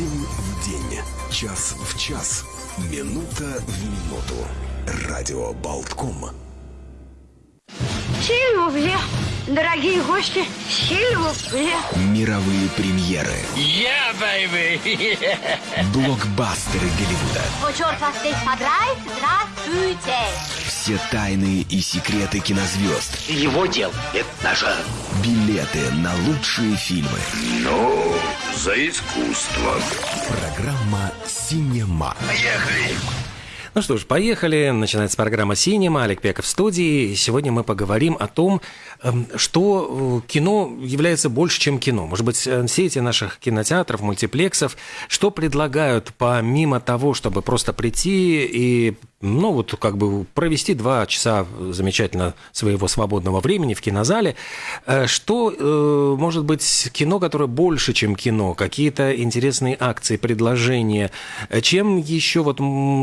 День в день, час в час, минута в минуту. Радио Болтком. Сильвупле, дорогие гости, сильвупле. Мировые премьеры. Yeah, baby! Блокбастеры Голливуда. Вот черт вас здесь подрает, здравствуйте. Все тайны и секреты кинозвезд. Его дел – это наше. Билеты на лучшие фильмы. Ну, за искусство. Программа «Синема». Поехали! Ну что ж, поехали. Начинается программа «Синема». Олег Пеков в студии. Сегодня мы поговорим о том, эм, что э, кино является больше, чем кино. Может быть, э, сети наших кинотеатров, мультиплексов, что предлагают помимо того, чтобы просто прийти и ну вот как бы провести два часа замечательно своего свободного времени в кинозале. Э, что э, может быть кино, которое больше, чем кино? Какие-то интересные акции, предложения? Чем еще вот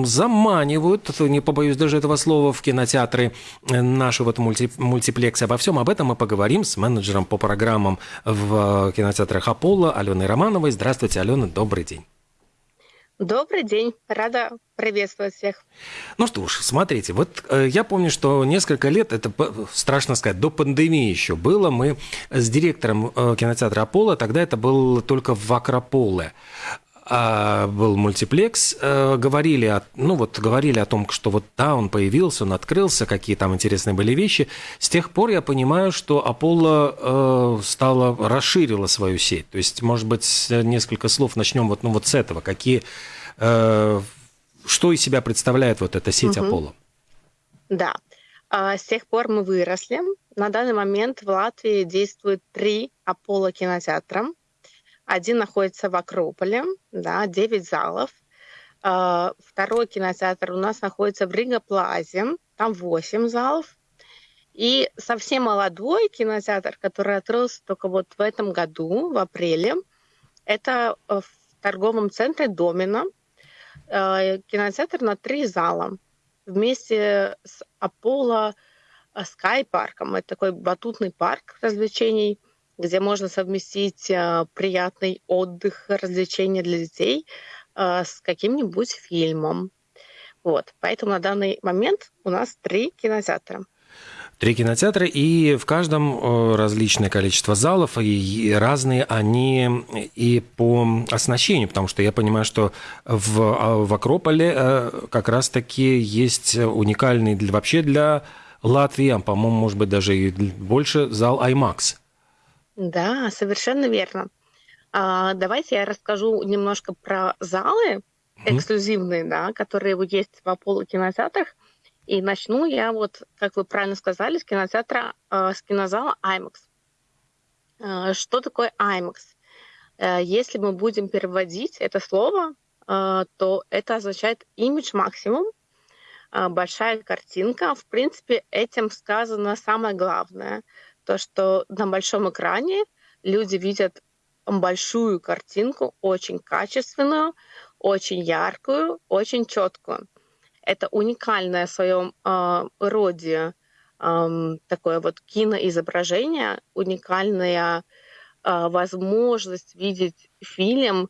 заманивают, не побоюсь даже этого слова, в кинотеатры наши вот мульти, мультиплексы? Обо всем об этом мы поговорим с менеджером по программам в кинотеатрах Аполло Аленой Романовой. Здравствуйте, Алена, добрый день. Добрый день, рада приветствовать всех. Ну что ж, смотрите, вот э, я помню, что несколько лет, это страшно сказать, до пандемии еще было, мы с директором э, кинотеатра Аполло, тогда это был только в Акрополе, а, был мультиплекс, э, говорили, о, ну вот говорили о том, что вот да, он появился, он открылся, какие там интересные были вещи. С тех пор я понимаю, что Аполло э, стала, расширила свою сеть. То есть, может быть, несколько слов начнем вот, ну, вот с этого. Какие, э, что из себя представляет вот эта сеть угу. Аполло? Да. А, с тех пор мы выросли. На данный момент в Латвии действует три Аполло кинотеатра. Один находится в Акрополе, да, 9 залов. А, второй кинотеатр у нас находится в Рига Плазе, там 8 залов. И совсем молодой кинотеатр, который открылся только вот в этом году, в апреле, это в торговом центре Домина. А, кинотеатр на три зала вместе с Аполло Скай парком. Это такой батутный парк развлечений – где можно совместить э, приятный отдых, развлечения для детей э, с каким-нибудь фильмом. Вот. Поэтому на данный момент у нас три кинотеатра. Три кинотеатра, и в каждом э, различное количество залов, и разные они и по оснащению, потому что я понимаю, что в, а, в Акрополе как раз-таки есть уникальный для, вообще для Латвии, а, по-моему, может быть, даже и больше зал IMAX. Да, совершенно верно. А, давайте я расскажу немножко про залы эксклюзивные, да, которые есть в Аполло кинотеатрах. И начну я вот, как вы правильно сказали, с кинотеатра, э, с кинозала IMAX. Э, что такое IMAX? Э, если мы будем переводить это слово, э, то это означает image максимум, большая картинка. В принципе, этим сказано самое главное – то, что на большом экране люди видят большую картинку, очень качественную, очень яркую, очень четкую. Это уникальное в своем э, роде э, такое вот киноизображение, уникальная э, возможность видеть фильм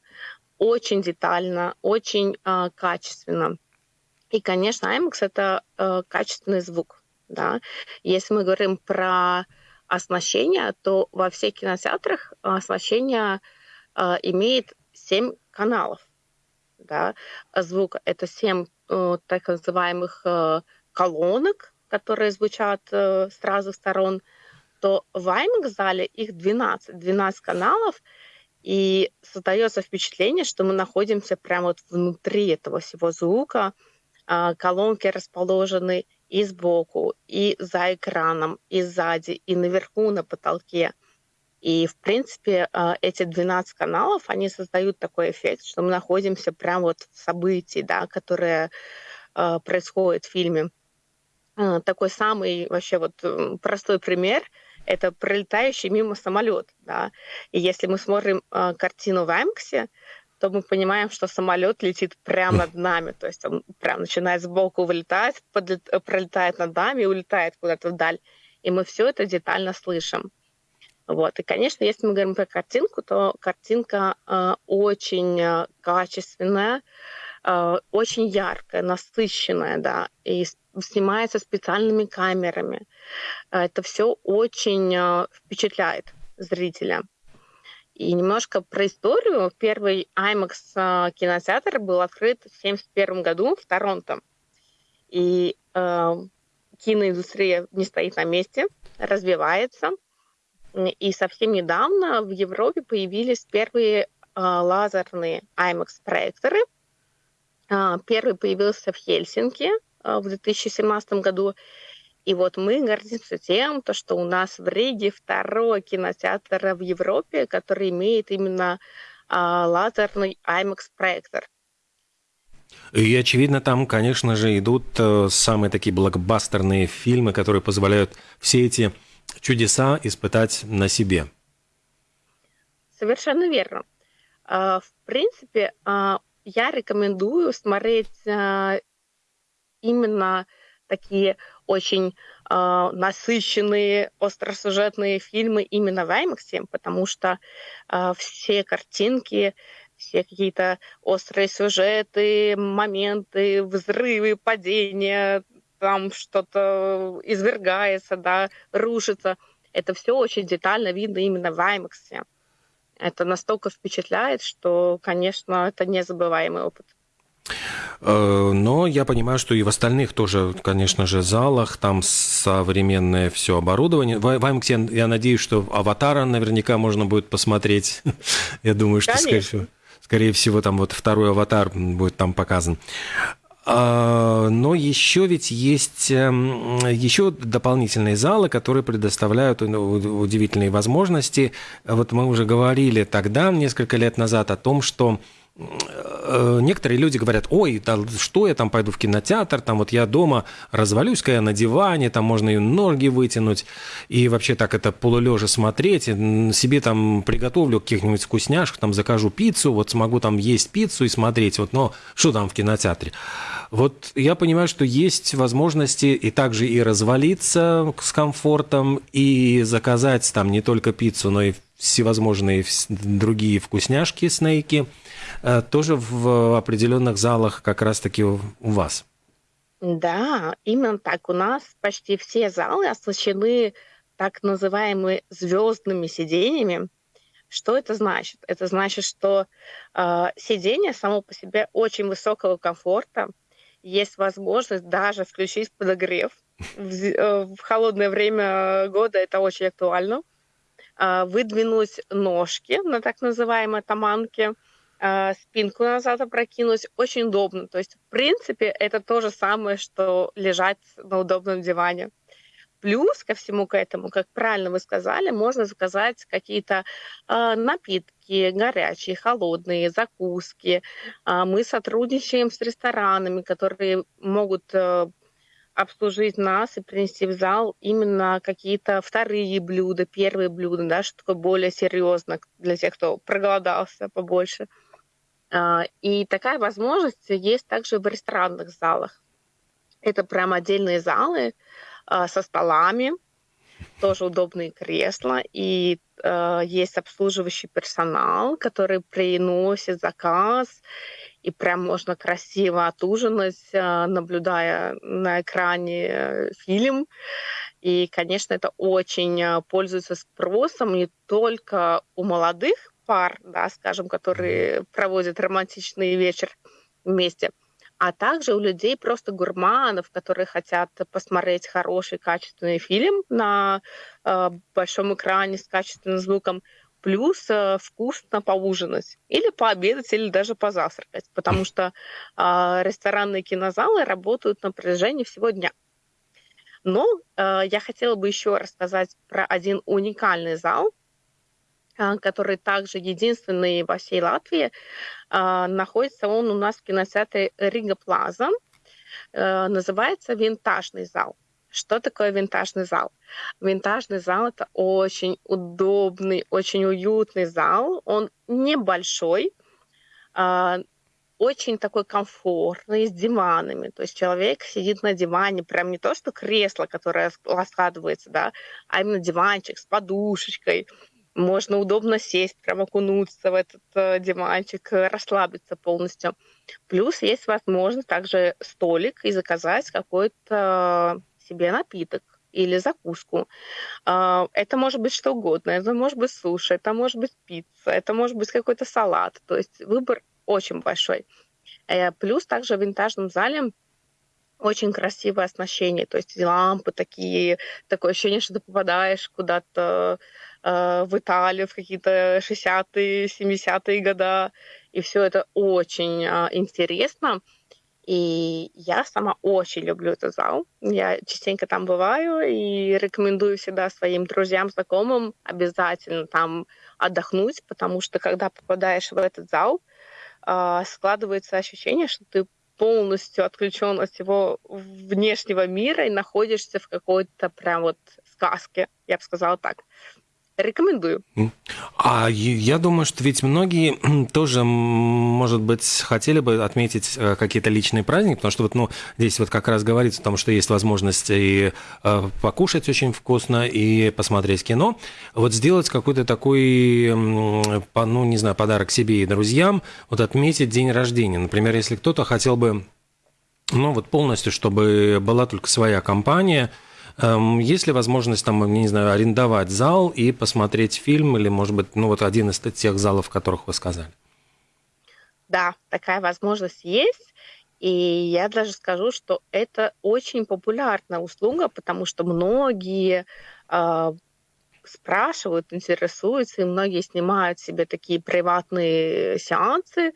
очень детально, очень э, качественно. И, конечно, IMAX — это э, качественный звук. Да? Если мы говорим про оснащения, то во всех кинотеатрах оснащение э, имеет 7 каналов. Да? Звук — это 7 э, так называемых э, колонок, которые звучат э, с разных сторон, то в IMAX-зале их 12, 12 каналов, и создается впечатление, что мы находимся прямо вот внутри этого всего звука. Э, колонки расположены и сбоку, и за экраном, и сзади, и наверху на потолке. И, в принципе, э, эти 12 каналов, они создают такой эффект, что мы находимся прямо вот в событии, да, которое э, происходит в фильме. Э, такой самый вообще вот простой пример – это пролетающий мимо самолет. Да? И если мы смотрим картину в Амксе, то мы понимаем, что самолет летит прямо над нами. То есть он прям начинает сбоку вылетать, подлет, пролетает над нами и улетает куда-то вдаль. И мы все это детально слышим. Вот. И, конечно, если мы говорим про картинку, то картинка э, очень э, качественная, э, очень яркая, насыщенная, да, и снимается специальными камерами. Это все очень э, впечатляет зрителя. И немножко про историю. Первый IMAX э, кинотеатр был открыт в 1971 году в Торонто. И э, киноиндустрия не стоит на месте, развивается – и совсем недавно в Европе появились первые а, лазерные IMAX-проекторы. А, первый появился в Хельсинки а, в 2017 году. И вот мы гордимся тем, то, что у нас в Риге второй кинотеатр в Европе, который имеет именно лазерный IMAX-проектор. И, очевидно, там, конечно же, идут э, самые такие блокбастерные фильмы, которые позволяют все эти чудеса испытать на себе. Совершенно верно. А, в принципе, а, я рекомендую смотреть а, именно такие очень насыщенные, остросюжетные фильмы именно в IMAX, потому что все картинки, все какие-то острые сюжеты, моменты, взрывы, падения, там что-то извергается, да, рушится. Это все очень детально видно именно в IMAX. Это настолько впечатляет, что, конечно, это незабываемый опыт. Э, но я понимаю, что и в остальных тоже, конечно же, залах там современное все оборудование. В IMAX я надеюсь, что аватара наверняка можно будет посмотреть. Я думаю, что, скорее всего, скорее всего, там вот второй аватар будет там показан. А, но еще ведь есть эм, еще дополнительные залы, которые предоставляют удивительные возможности. Вот мы уже говорили тогда, несколько лет назад, о том, что некоторые люди говорят, ой, да что я там пойду в кинотеатр, там вот я дома развалюсь-ка я на диване, там можно и ноги вытянуть, и вообще так это полулежа смотреть, себе там приготовлю каких-нибудь вкусняшек, там закажу пиццу, вот смогу там есть пиццу и смотреть, вот, но что там в кинотеатре? Вот я понимаю, что есть возможности и также и развалиться с комфортом, и заказать там не только пиццу, но и всевозможные другие вкусняшки, снейки – Э, тоже в определенных залах как раз-таки у вас. Да, именно так. У нас почти все залы оснащены так называемыми звездными сидениями. Что это значит? Это значит, что э, сиденье само по себе очень высокого комфорта. Есть возможность даже включить подогрев. В, э, в холодное время года это очень актуально. Э, выдвинуть ножки на так называемой таманке – спинку назад опрокинуть, очень удобно. То есть, в принципе, это то же самое, что лежать на удобном диване. Плюс ко всему к этому, как правильно вы сказали, можно заказать какие-то э, напитки горячие, холодные, закуски. Э, мы сотрудничаем с ресторанами, которые могут э, обслужить нас и принести в зал именно какие-то вторые блюда, первые блюда, да, что такое более серьезно для тех, кто проголодался побольше. Э, и такая возможность есть также в ресторанных залах. Это прям отдельные залы а, со столами, тоже удобные кресла, и э, есть обслуживающий персонал, который приносит заказ, и прям можно красиво отужинать, э, наблюдая на экране э, фильм. И, конечно, это очень пользуется спросом не только у молодых пар, да, скажем, которые проводят романтичный вечер вместе, а также у людей просто гурманов, которые хотят посмотреть хороший качественный фильм на э, большом экране с качественным звуком, плюс э, вкусно поужинать или пообедать, или даже позавтракать, потому что э, ресторанные кинозалы работают на протяжении всего дня. Но э, я хотела бы еще рассказать про один уникальный зал, а, который также единственный во всей Латвии. А, находится он у нас в кинотеатре Рига Плаза. Э, называется «Винтажный зал». Что такое винтажный зал? Винтажный зал – это очень удобный, очень уютный зал. Он небольшой, а, очень такой комфортный, с диванами. То есть человек сидит на диване, прям не то, что кресло, которое раскладывается, да, а именно диванчик с подушечкой. Можно удобно сесть, прям окунуться в этот э, диванчик, расслабиться полностью. Плюс есть возможность также столик и заказать какой-то себе напиток или закуску. А, это может быть что угодно. Это может быть суши, это может быть пицца, это может быть какой-то салат. То есть выбор очень большой. Э, плюс также в винтажном зале очень красивое оснащение, то есть лампы такие, такое ощущение, что ты попадаешь куда-то э, в Италию в какие-то 60-е, 70-е года, и все это очень э, интересно. И я сама очень люблю этот зал. Я частенько там бываю и рекомендую всегда своим друзьям, знакомым обязательно там отдохнуть, потому что когда попадаешь в этот зал, а, складывается ощущение, что ты полностью отключен от всего внешнего мира и находишься в какой-то прям вот сказке, я бы сказала так. Рекомендую. А я думаю, что ведь многие тоже, может быть, хотели бы отметить э, какие-то личные праздники, потому что вот, ну, здесь вот как раз говорится о том, что есть возможность и э, покушать очень вкусно, и посмотреть кино. Вот сделать какой-то такой, ну, не знаю, подарок себе и друзьям, вот отметить день рождения. Например, если кто-то хотел бы, ну, вот полностью, чтобы была только своя компания – есть ли возможность там, не знаю, арендовать зал и посмотреть фильм или, может быть, ну вот один из тех залов, о которых вы сказали? Да, такая возможность есть. И я даже скажу, что это очень популярная услуга, потому что многие э, спрашивают, интересуются, и многие снимают себе такие приватные сеансы,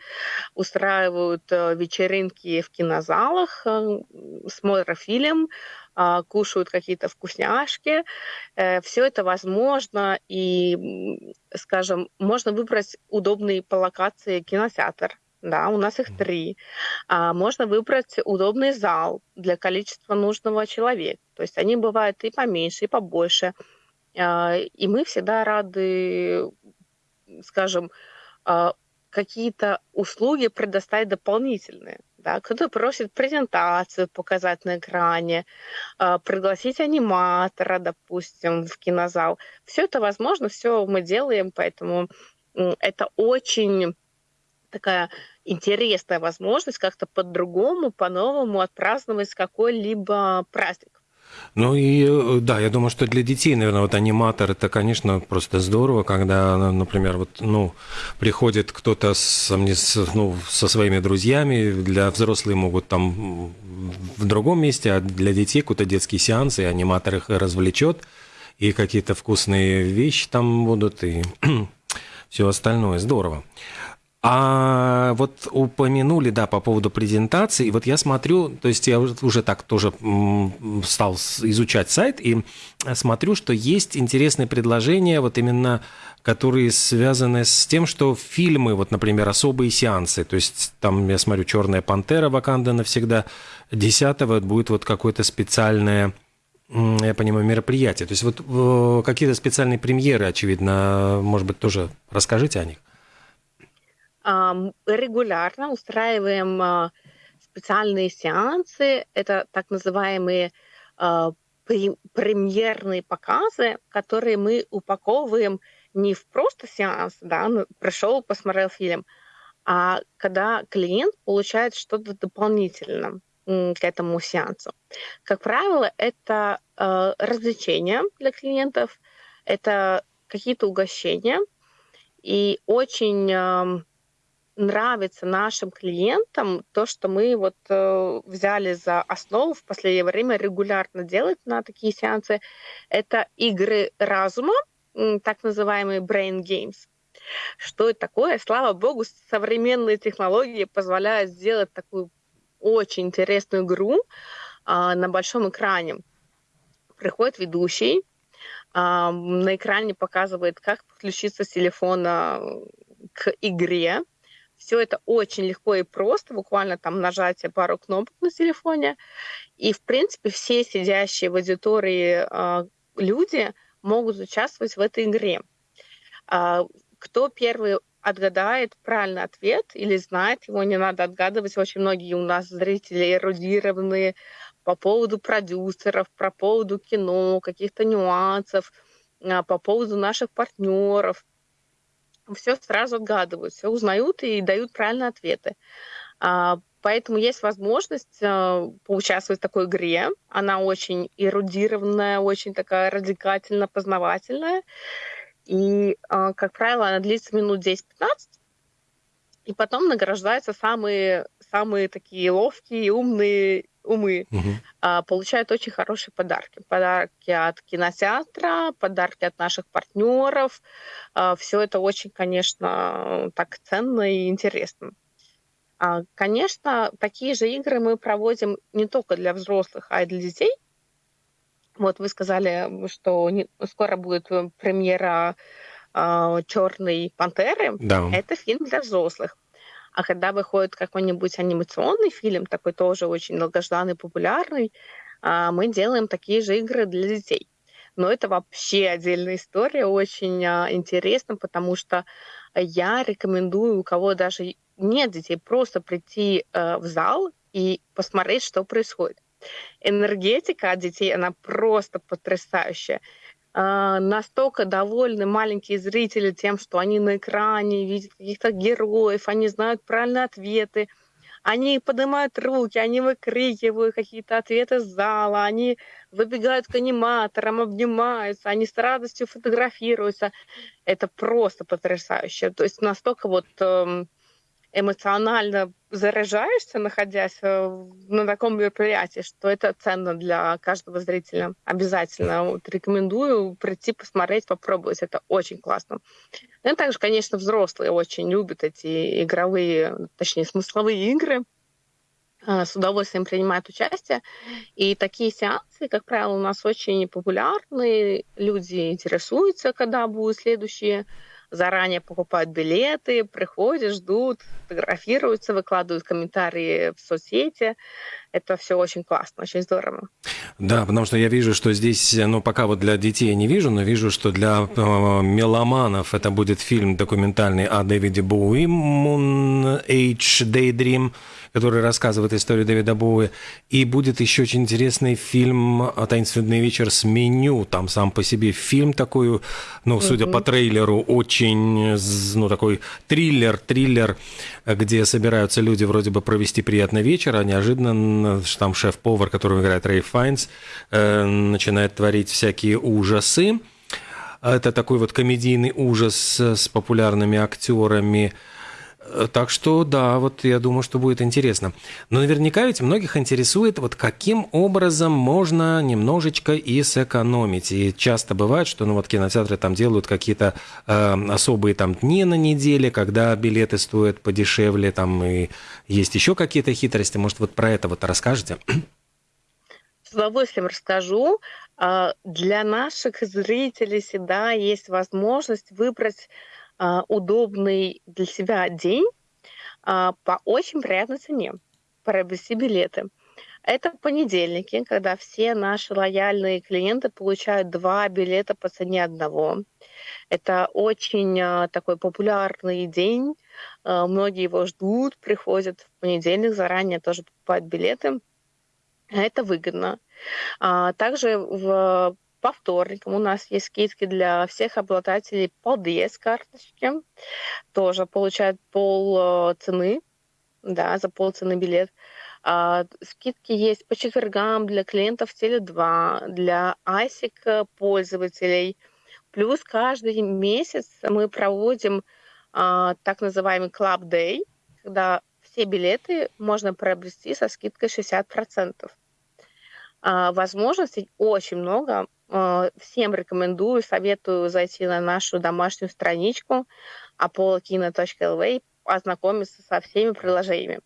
устраивают э, вечеринки в кинозалах, э, смотрят фильм, кушают какие-то вкусняшки. Э, Все это возможно, и, скажем, можно выбрать удобный по локации кинотеатр. Да, у нас их три. А можно выбрать удобный зал для количества нужного человека. То есть они бывают и поменьше, и побольше. А, и мы всегда рады, скажем, а, какие-то услуги предоставить дополнительные. Да? Кто-то просит презентацию показать на экране, а, пригласить аниматора, допустим, в кинозал. Все это возможно, все мы делаем, поэтому это очень такая интересная возможность как-то по-другому, по-новому отпраздновать какой-либо праздник. Ну и э, да, я думаю, что для детей, наверное, вот аниматор это, конечно, просто здорово, когда, например, вот, ну, приходит кто-то с, ну, со своими друзьями, для взрослых могут там в другом месте, а для детей какой-то детский сеанс, и аниматор их развлечет, и какие-то вкусные вещи там будут, и все остальное. Здорово. А вот упомянули, да, по поводу презентации. Вот я смотрю, то есть я уже так тоже стал изучать сайт и смотрю, что есть интересные предложения, вот именно которые связаны с тем, что фильмы, вот, например, особые сеансы, то есть там, я смотрю, «Черная пантера», «Ваканда навсегда», 10 будет вот какое-то специальное я понимаю, мероприятие. То есть вот э, какие-то специальные премьеры, очевидно, может быть, тоже расскажите о них регулярно устраиваем а, специальные сеансы. Это так называемые а, премьерные показы, которые мы упаковываем не в просто сеанс, да, ну, пришел, посмотрел фильм, а когда клиент получает что-то дополнительное к этому сеансу. Как правило, это э, развлечения для клиентов, это какие-то угощения, и очень нравится нашим клиентам то, что мы вот э, взяли за основу в последнее время регулярно делать на такие сеансы, это игры разума, так называемые brain games. Что это такое? Слава богу, современные технологии позволяют сделать такую очень интересную игру э, на большом экране. Приходит ведущий, э, на экране показывает, как подключиться с телефона к игре, все это очень легко и просто, буквально там нажатие пару кнопок на телефоне. И, в принципе, все сидящие в аудитории э, люди могут участвовать в этой игре. Э, кто первый отгадает правильный ответ или знает его, не надо отгадывать. Очень многие у нас зрители эрудированные по поводу продюсеров, по поводу кино, каких-то нюансов, а, по поводу наших партнеров. Все сразу отгадывают, все узнают и дают правильные ответы. А, поэтому есть возможность а, поучаствовать в такой игре. Она очень эрудированная, очень такая радикально познавательная. И, как правило, она длится минут 10-15, и потом награждаются самые, самые такие ловкие, умные умы угу. а, получают очень хорошие подарки. Подарки от кинотеатра, подарки от наших партнеров. А, все это очень, конечно, так ценно и интересно. А, конечно, такие же игры мы проводим не только для взрослых, а и для детей. Вот вы сказали, что не, скоро будет премьера а, Черной пантеры. Да. Это фильм для взрослых. А когда выходит какой-нибудь анимационный фильм, такой тоже очень долгожданный, популярный, а, мы делаем такие же игры для детей. Но это вообще отдельная история, очень а, интересно, потому что я рекомендую, у кого даже нет детей, просто прийти э, в зал и посмотреть, что происходит. Энергетика от детей, она просто потрясающая. А, настолько довольны маленькие зрители тем, что они на экране видят каких-то героев, они знают правильные ответы, они поднимают руки, они выкрикивают какие-то ответы с зала, они выбегают к аниматорам, обнимаются, они с радостью фотографируются. Это просто потрясающе. То есть настолько вот эм, эмоционально заряжаешься, находясь э, на таком мероприятии, что это ценно для каждого зрителя. Обязательно вот, рекомендую прийти, посмотреть, попробовать. Это очень классно. Ну и также, конечно, взрослые очень любят эти игровые, точнее, смысловые игры э, с удовольствием принимают участие. И такие сеансы, как правило, у нас очень популярны. Люди интересуются, когда будут следующие заранее покупают билеты, приходят, ждут, фотографируются, выкладывают комментарии в соцсети. Это все очень классно, очень здорово. Да, потому что я вижу, что здесь, ну, пока вот для детей я не вижу, но вижу, что для э, меломанов это будет фильм документальный о Дэвиде Боуи «Moon Age Daydream», который рассказывает историю Дэвида Боуи. И будет еще очень интересный фильм «Таинственный вечер» с меню. Там сам по себе фильм такой, ну, судя mm-hmm. по трейлеру, очень, ну, такой триллер, триллер, где собираются люди вроде бы провести приятный вечер, а неожиданно там шеф-повар, которого играет Рэй Файнс, э, начинает творить всякие ужасы. Это такой вот комедийный ужас с популярными актерами. Э, так что да, вот я думаю, что будет интересно. Но наверняка ведь многих интересует, вот каким образом можно немножечко и сэкономить. И часто бывает, что ну вот кинотеатры там делают какие-то э, особые там дни на неделе, когда билеты стоят подешевле, там и есть еще какие-то хитрости. Может, вот про это вот расскажете? С удовольствием расскажу. А, для наших зрителей всегда есть возможность выбрать удобный для себя день а, по очень приятной цене, приобрести билеты. Это понедельники, когда все наши лояльные клиенты получают два билета по цене одного. Это очень а, такой популярный день. Многие его ждут, приходят в понедельник, заранее тоже покупают билеты. Это выгодно. Также в по вторникам у нас есть скидки для всех обладателей полдес карточки. Тоже получают пол э, цены, да, за пол цены билет. А, скидки есть по четвергам для клиентов Теле2, для ISIC пользователей. Плюс каждый месяц мы проводим а, так называемый Club Day, когда все билеты можно приобрести со скидкой 60%. А, возможностей очень много. А, всем рекомендую, советую зайти на нашу домашнюю страничку apollo.kino.lv ознакомиться со всеми приложениями.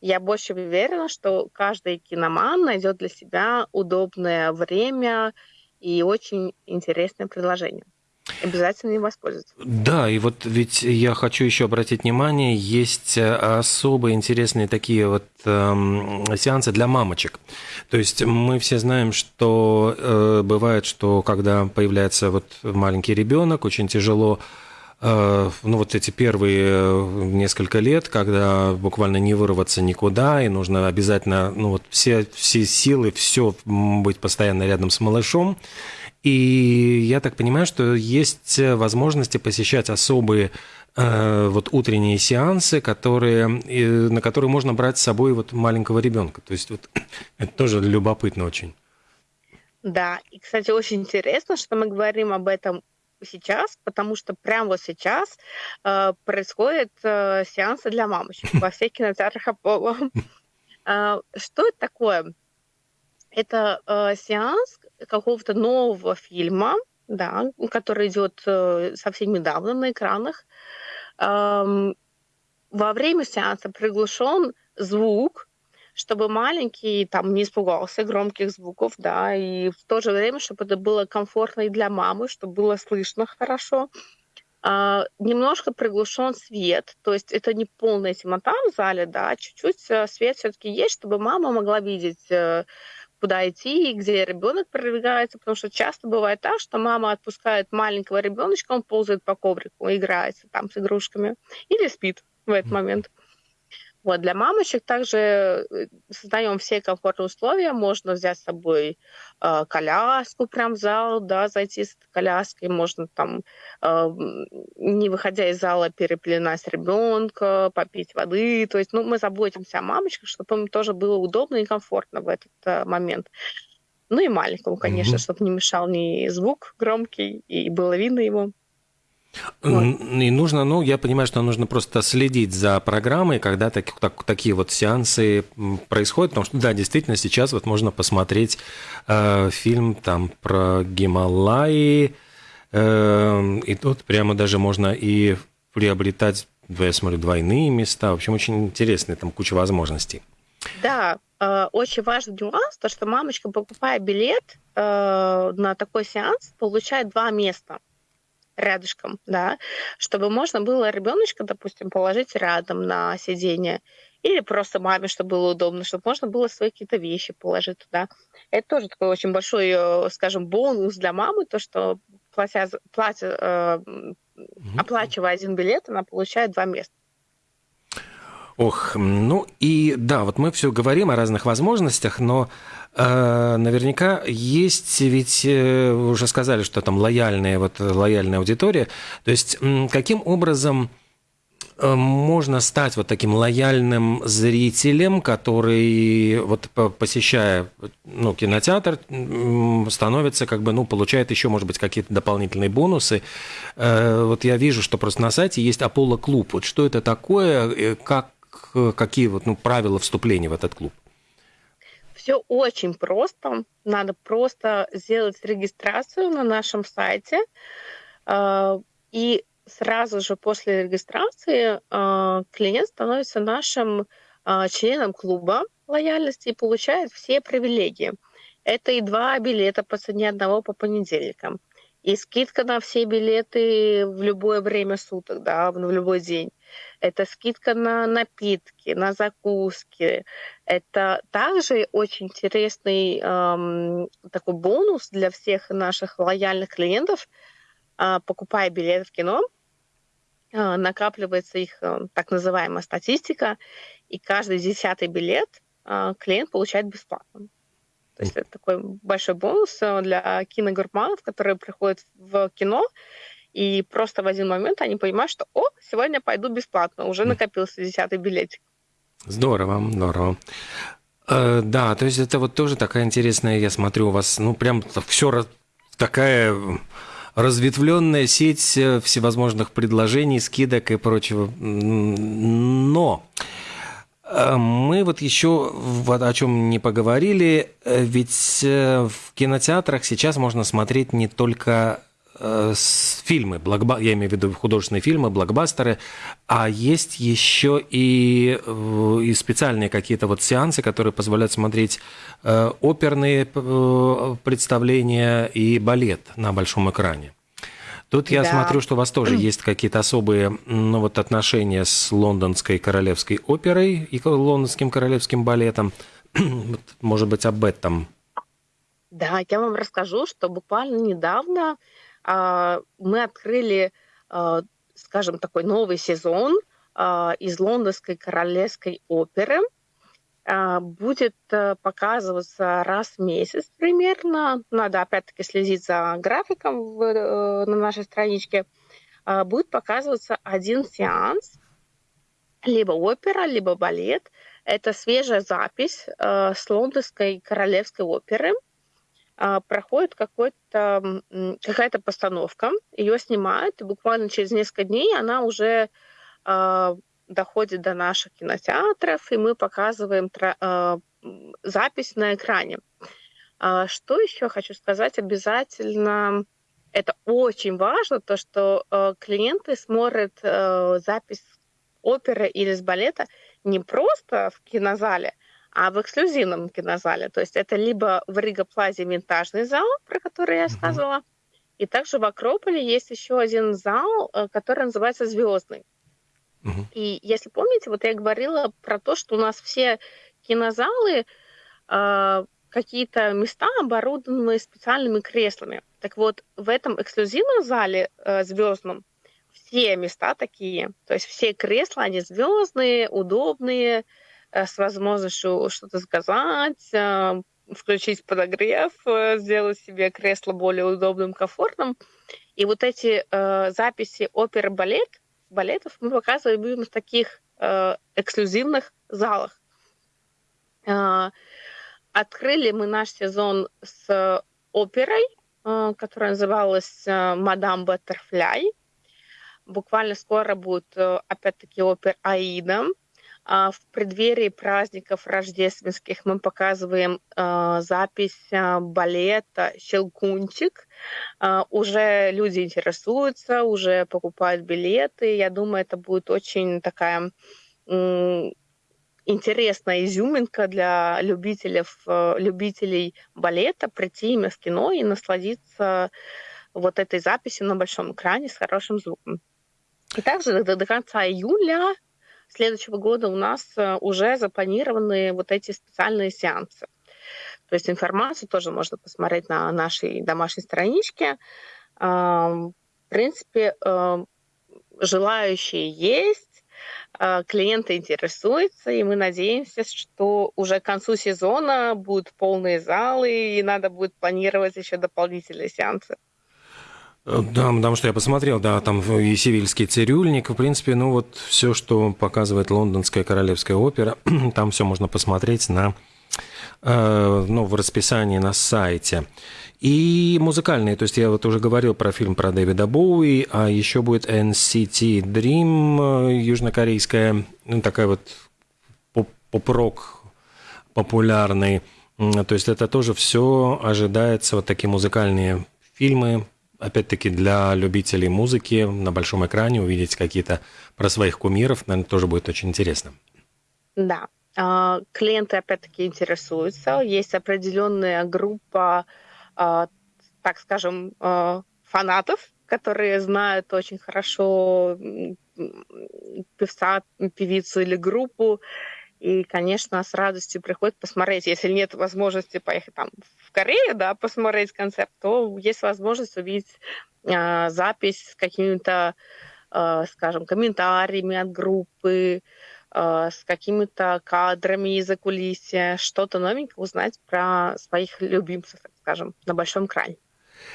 Я больше уверена, что каждый киноман найдет для себя удобное время и очень интересное приложение обязательно им воспользоваться. Да, и вот ведь я хочу еще обратить внимание, есть э, особо интересные такие вот э, сеансы для мамочек. То есть мы все знаем, что э, бывает, что когда появляется вот маленький ребенок, очень тяжело ну, вот эти первые несколько лет, когда буквально не вырваться никуда, и нужно обязательно, ну, вот все, все силы, все быть постоянно рядом с малышом. И я так понимаю, что есть возможности посещать особые э, вот утренние сеансы, которые, на которые можно брать с собой вот маленького ребенка. То есть вот это тоже любопытно очень. Да, и, кстати, очень интересно, что мы говорим об этом сейчас, потому что прямо вот сейчас э, происходят э, сеансы для мамочек во всех кинотеатрах Аполло. Э, что это такое? Это э, сеанс какого-то нового фильма, да, который идет э, совсем недавно на экранах. Во время сеанса приглушен звук, чтобы маленький там не испугался громких звуков, да, и в то же время, чтобы это было комфортно и для мамы, чтобы было слышно хорошо. Uh, немножко приглушен свет, то есть это не полная темнота в зале, да, чуть-чуть э, свет все-таки есть, чтобы мама могла видеть э, куда идти, где ребенок продвигается, потому что часто бывает так, что мама отпускает маленького ребеночка, он ползает по коврику, играется там с игрушками или спит в этот момент. Вот, для мамочек также э, создаем все комфортные условия. Можно взять с собой э, коляску прям в зал, да, зайти с коляской. Можно там, э, не выходя из зала, переплинать ребенка, попить воды. То есть, ну, мы заботимся о мамочках, чтобы им тоже было удобно и комфортно в этот э, момент. Ну и маленькому, конечно, mm-hmm. чтобы не мешал ни звук громкий, и было видно его. И нужно, ну, я понимаю, что нужно просто следить за программой, когда так, так, такие вот сеансы происходят, потому что, да, действительно, сейчас вот можно посмотреть э, фильм там про Гималаи, э, и тут прямо даже можно и приобретать, я смотрю, двойные места. В общем, очень интересные, там куча возможностей. Да, э, очень важный нюанс, то, что мамочка, покупая билет э, на такой сеанс, получает два места – рядышком, да, чтобы можно было ребеночка, допустим, положить рядом на сиденье, или просто маме, чтобы было удобно, чтобы можно было свои какие-то вещи положить туда. Это тоже такой очень большой, э, скажем, бонус для мамы, то, что платя, платя, э, оплачивая один билет, она получает два места. Ох, ну и да, вот мы все говорим о разных возможностях, но э, наверняка есть, ведь э, уже сказали, что там лояльная, вот, лояльная аудитория. То есть каким образом э, можно стать вот таким лояльным зрителем, который вот посещая ну, кинотеатр, становится как бы, ну, получает еще, может быть, какие-то дополнительные бонусы. Э, вот я вижу, что просто на сайте есть Apollo клуб. Вот что это такое, как какие вот, ну, правила вступления в этот клуб? Все очень просто. Надо просто сделать регистрацию на нашем сайте. А, и сразу же после регистрации а, клиент становится нашим а, членом клуба лояльности и получает все привилегии. Это и два билета по цене одного по понедельникам. И скидка на все билеты в любое время суток, да, в любой день это скидка на напитки, на закуски. Это также очень интересный эм, такой бонус для всех наших лояльных клиентов. Э, покупая билеты в кино, э, накапливается их э, так называемая статистика, и каждый десятый билет э, клиент получает бесплатно. То есть это такой большой бонус э, для киногурманов, которые приходят в кино и просто в один момент они понимают, что, о, сегодня пойду бесплатно, уже накопился десятый билетик. Здорово, здорово. Э, да, то есть это вот тоже такая интересная, я смотрю, у вас, ну, прям все такая разветвленная сеть э, всевозможных предложений, скидок и прочего. Но э, мы вот еще вот о чем не поговорили, э, ведь в кинотеатрах сейчас можно смотреть не только Э, фильмы, блокба... я имею в виду художественные фильмы, блокбастеры, а есть еще и, э, и специальные какие-то вот сеансы, которые позволяют смотреть э, оперные представления и балет на большом экране. Тут я да. смотрю, что у вас тоже есть какие-то особые ну, вот отношения с лондонской королевской оперой и лондонским королевским балетом. Может быть, об этом. Да, я вам расскажу, что буквально недавно мы открыли а, скажем, такой новый сезон из лондонской королевской оперы. Будет показываться раз в месяц примерно. Надо опять-таки следить за графиком в, на нашей страничке. Будет показываться один сеанс, либо опера, либо балет. Это свежая запись с лондонской королевской оперы – а, проходит какой-то, какая-то постановка, ее снимают, и буквально через несколько дней она уже э, доходит до наших кинотеатров, и мы показываем э, запись на экране. Что еще хочу сказать? Обязательно это очень важно, то, что клиенты смотрят э, запись оперы или с балета не просто в кинозале, а в эксклюзивном кинозале. То есть это либо в Рига Плазе винтажный зал, про который я сказала, и также в Акрополе есть еще один зал, э, который называется Звездный. И если помните, вот я говорила про то, что у нас все кинозалы э, какие-то места оборудованы специальными креслами. Так вот, в этом эксклюзивном зале э, звездном все места такие. То есть все кресла, они звездные, удобные, с возможностью что-то сказать, э, включить подогрев, э, сделать себе кресло более удобным, комфортным. И вот эти э, записи оперы балет, балетов мы показываем именно в таких э, эксклюзивных залах. Э, открыли мы наш сезон с оперой, э, которая называлась «Мадам Баттерфляй». Буквально скоро будет, опять-таки, опера «Аида», в преддверии праздников рождественских мы показываем а, запись а, балета «Щелкунчик». Уже люди интересуются, уже покупают билеты. Я думаю, это будет очень такая интересная изюминка для любителей, любителей балета прийти именно в кино и насладиться вот этой записью на большом экране с хорошим звуком. И также до, до конца июля следующего года у нас э, уже запланированы вот эти специальные сеансы. То есть информацию тоже можно посмотреть на нашей домашней страничке. В принципе, желающие есть, э, клиенты интересуются, и мы надеемся, что уже к концу сезона будут полные залы, и надо будет планировать еще дополнительные сеансы. Да, потому что я посмотрел, да, там и Сивильский цирюльник, в принципе, ну вот все, что показывает Лондонская королевская опера, там все можно посмотреть на, э, ну, в расписании на сайте. И музыкальные, то есть я вот уже говорил про фильм про Дэвида Боуи, а еще будет NCT Dream, э, южнокорейская, ну, такая вот поп-рок популярный. То есть это тоже все ожидается, вот такие музыкальные фильмы, опять-таки, для любителей музыки на большом экране увидеть какие-то про своих кумиров, наверное, тоже будет очень интересно. Да. А, клиенты, опять-таки, интересуются. Есть определенная группа, а, так скажем, а, фанатов, которые знают очень хорошо певца, певицу или группу, и, конечно, с радостью приходят посмотреть. Если нет возможности поехать там в Корею, да, посмотреть концерт, то есть возможность увидеть э, запись с какими-то, э, скажем, комментариями от группы, э, с какими-то кадрами из-за кулисья, что-то новенькое узнать про своих любимцев, так скажем, на большом экране.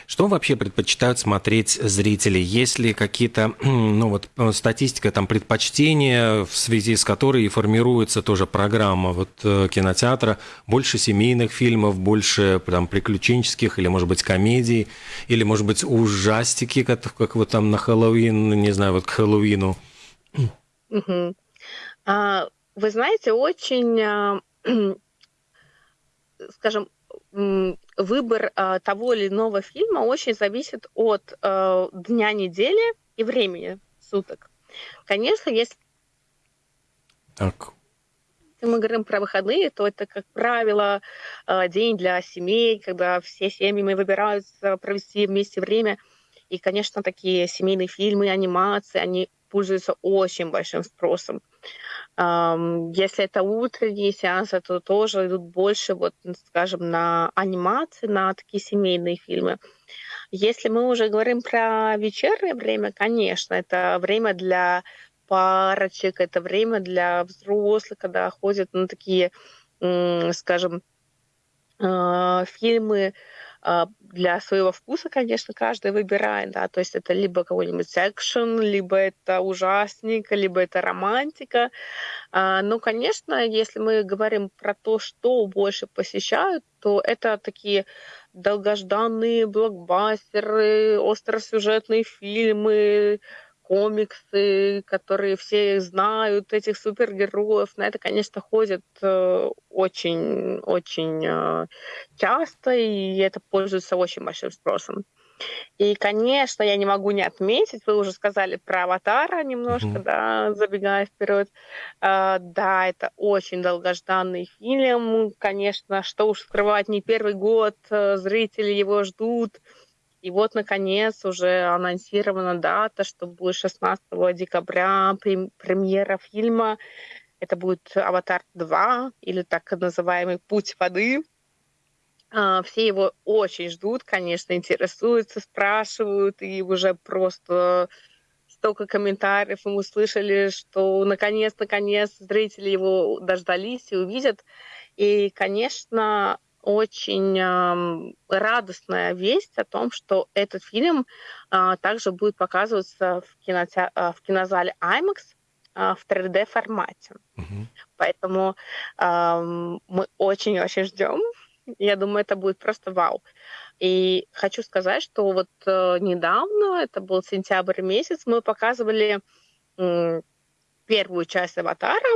Что вообще предпочитают смотреть зрители? Есть ли какие-то, ну вот, э, статистика, там, предпочтения, в связи с которой формируется тоже программа вот э, кинотеатра? Больше семейных фильмов, больше там приключенческих или, может быть, комедий, или, может быть, ужастики, как, как вот там на Хэллоуин, не знаю, вот к Хэллоуину? Угу. Вы знаете, очень, а, скажем, выбор э, того или иного фильма очень зависит от э, дня недели и времени суток. Конечно, если так. мы говорим про выходные, то это, как правило, э, день для семей, когда все семьи мы выбираются провести вместе время. И, конечно, такие семейные фильмы, анимации, они пользуются очень большим спросом. Если это утренние сеансы, то тоже идут больше, вот, скажем, на анимации, на такие семейные фильмы. Если мы уже говорим про вечернее время, конечно, это время для парочек, это время для взрослых, когда ходят на такие, скажем, а, фильмы для своего вкуса, конечно, каждый выбирает, да, то есть это либо какой-нибудь экшен, либо это ужасник, либо это романтика. А, но, конечно, если мы говорим про то, что больше посещают, то это такие долгожданные блокбастеры, остросюжетные фильмы, комиксы, которые все знают, этих супергероев. На это, конечно, ходят очень-очень э, э, часто, и это пользуется очень большим спросом. И, конечно, я не могу не отметить, вы уже сказали про «Аватара» немножко, mm-hmm. да, забегая вперед. Uh, да, это очень долгожданный фильм, конечно, что уж скрывать, не первый год, э, зрители его ждут. И вот, наконец, уже анонсирована дата, что будет 16 декабря премьера фильма. Это будет «Аватар 2» или так называемый «Путь воды». А, все его очень ждут, конечно, интересуются, спрашивают, и уже просто столько комментариев мы услышали, что наконец, наконец зрители его дождались и увидят. И, конечно, очень э, радостная весть о том, что этот фильм э, также будет показываться в, киноте... э, в кинозале IMAX э, в 3D формате. Mm-hmm. Поэтому э, мы очень-очень ждем. Я думаю, это будет просто вау. И хочу сказать, что вот э, недавно, это был сентябрь месяц, мы показывали э, первую часть «Аватара»,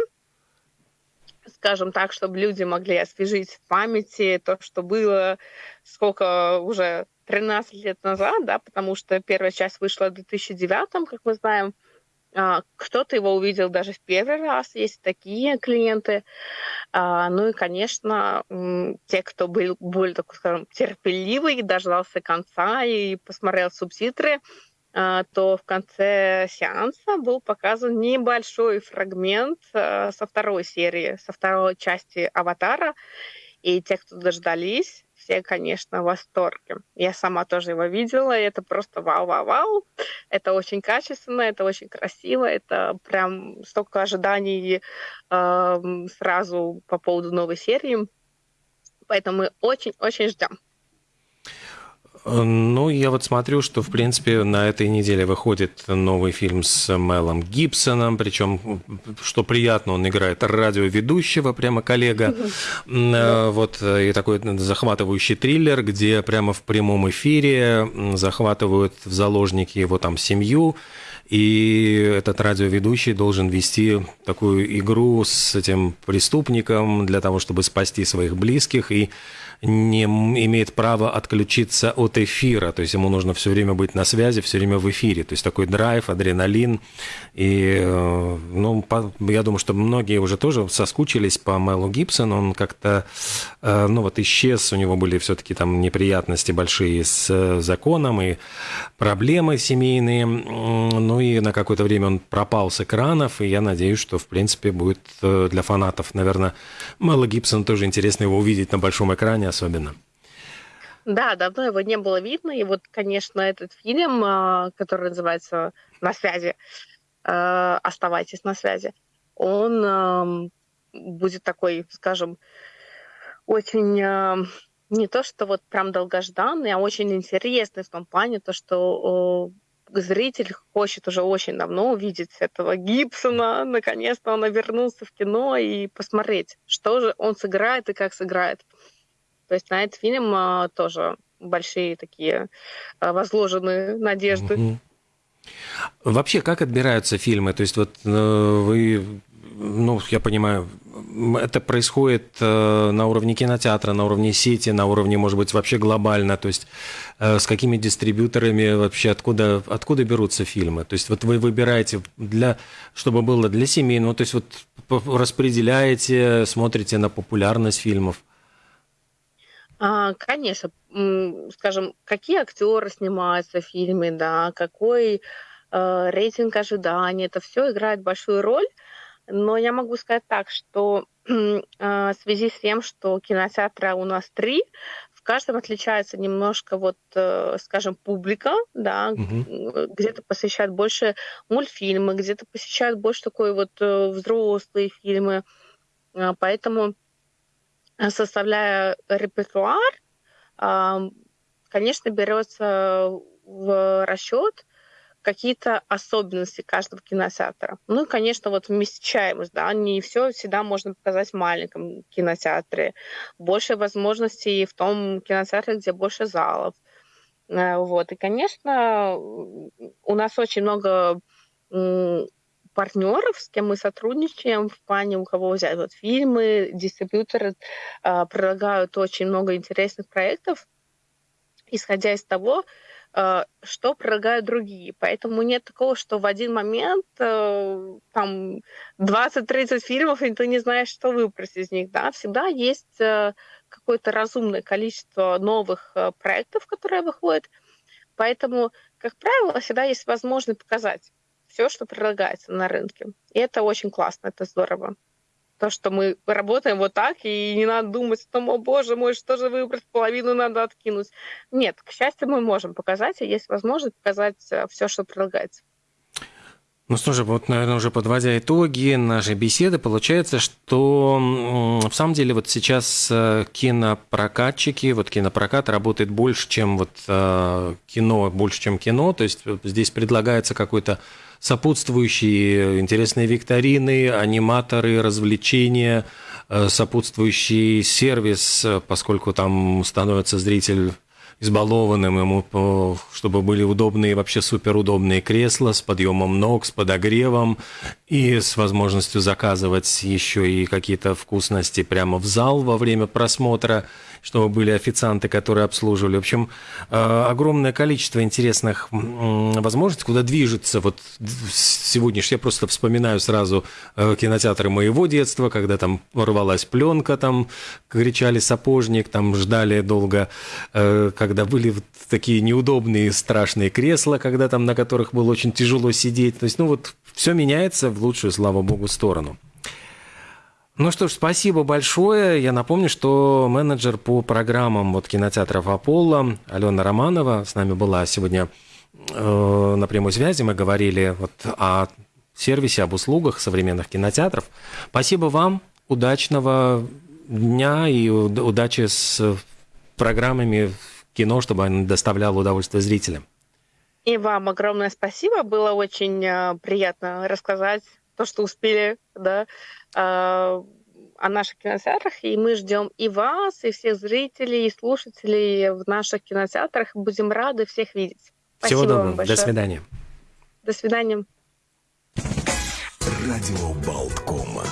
скажем так, чтобы люди могли освежить в памяти то, что было сколько уже 13 лет назад, да, потому что первая часть вышла в 2009, как мы знаем. А, кто-то его увидел даже в первый раз, есть такие клиенты. А, ну и, конечно, те, кто был более, так скажем, терпеливый, дождался конца и посмотрел субтитры, то в конце сеанса был показан небольшой фрагмент а, со второй серии, со второй части «Аватара». И те, кто дождались, все, конечно, в восторге. Я сама тоже его видела, и это просто вау-вау-вау. Это очень качественно, это очень красиво, это прям столько ожиданий э, сразу по поводу новой серии. Поэтому мы очень-очень ждем. Ну, я вот смотрю, что, в принципе, на этой неделе выходит новый фильм с Мелом Гибсоном, причем, что приятно, он играет радиоведущего, прямо коллега. Вот, и такой захватывающий триллер, где прямо в прямом эфире захватывают в заложники его там семью, и этот радиоведущий должен вести такую игру с этим преступником для того, чтобы спасти своих близких, и не имеет права отключиться от эфира, то есть ему нужно все время быть на связи, все время в эфире, то есть такой драйв, адреналин, и, э, ну, по, я думаю, что многие уже тоже соскучились по Мэлу Гибсону, он как-то, э, ну, вот исчез, у него были все-таки там неприятности большие с законом и проблемы семейные, ну, и на какое-то время он пропал с экранов, и я надеюсь, что, в принципе, будет э, для фанатов, наверное, Мэла Гибсона тоже интересно его увидеть на большом экране, плане особенно. Да, давно его не было видно. И вот, конечно, этот фильм, а, который называется «На связи», а, «Оставайтесь на связи», он будет такой, скажем, очень не то, что вот прям долгожданный, а очень интересный в том плане, то, что зритель хочет уже очень давно увидеть этого Гибсона. Наконец-то он вернулся в кино и посмотреть, что же он сыграет и как сыграет. То есть на этот фильм а, тоже большие такие а, возложенные надежды. Вообще, как отбираются фильмы? То есть вот э, вы, ну, я понимаю, это происходит э, на уровне кинотеатра, на уровне сети, на уровне, может быть, вообще глобально. То есть э, с какими дистрибьюторами вообще, откуда, откуда берутся фильмы? То есть вот вы выбираете, для, чтобы было для семейного, то есть вот распределяете, смотрите на популярность фильмов. А, конечно, скажем, какие актеры снимаются в фильме, да, какой э, рейтинг ожиданий, это все играет большую роль. Но я могу сказать так, что э, в связи с тем, что кинотеатра у нас три, в каждом отличается немножко вот, э, скажем, публика, да, Мгм. где-то посещают больше мультфильмы, где-то посещают больше такой вот э, взрослые фильмы. А, Поэтому, составляя репертуар, конечно, берется в расчет какие-то особенности каждого кинотеатра. Ну и, конечно, вот вмещаемость, да, не все всегда можно показать в маленьком кинотеатре. Больше возможностей в том кинотеатре, где больше залов. Э, Вот. И, конечно, у нас очень много партнеров, с кем мы сотрудничаем в плане, у кого взять вот фильмы, дистрибьюторы э, предлагают очень много интересных проектов, исходя из того, э, что предлагают другие. Поэтому нет такого, что в один момент э, там 20-30 фильмов, и ты не знаешь, что выбрать из них. Да? Всегда есть э, какое-то разумное количество новых э, проектов, которые выходят. Поэтому, как правило, всегда есть возможность показать все, что предлагается на рынке. И это очень классно, это здорово. То, что мы работаем вот так, и не надо думать о том, о боже мой, что же выбрать, половину надо откинуть. Нет, к счастью, мы можем показать, и есть возможность показать все, что предлагается. Ну что же, вот, наверное, уже подводя итоги нашей беседы, получается, что в самом деле вот сейчас э, кинопрокатчики, вот кинопрокат работает больше, чем вот э, кино, больше, чем кино, то есть здесь предлагается какой-то сопутствующие интересные викторины, аниматоры, развлечения, э, сопутствующий сервис, поскольку там становится зритель избалованным ему, чтобы были удобные, вообще суперудобные кресла с подъемом ног, с подогревом и с возможностью заказывать еще и какие-то вкусности прямо в зал во время просмотра, чтобы были официанты, которые обслуживали. В общем, э, огромное количество интересных возможностей, куда движется. Вот сегодняшний, я просто вспоминаю сразу э, кинотеатры моего детства, когда там рвалась пленка, там кричали сапожник, там ждали долго, э, когда были вот такие неудобные, страшные кресла, когда там на которых было очень тяжело сидеть. То есть, ну вот, все меняется в лучшую, слава богу, сторону. Ну что ж, спасибо большое. Я напомню, что менеджер по программам вот кинотеатров Аполло Алена Романова с нами была сегодня э, на прямой связи. Мы говорили вот о сервисе, об услугах современных кинотеатров. Спасибо вам, удачного дня и уд- удачи с программами в кино, чтобы они доставляло удовольствие зрителям. И вам огромное спасибо. Было очень э, приятно рассказать то, что успели, да, о наших кинотеатрах. И мы ждем и вас, и всех зрителей, и слушателей в наших кинотеатрах. Будем рады всех видеть. Всего Спасибо вам доброго. До большое. свидания. До свидания. Радио Болткома.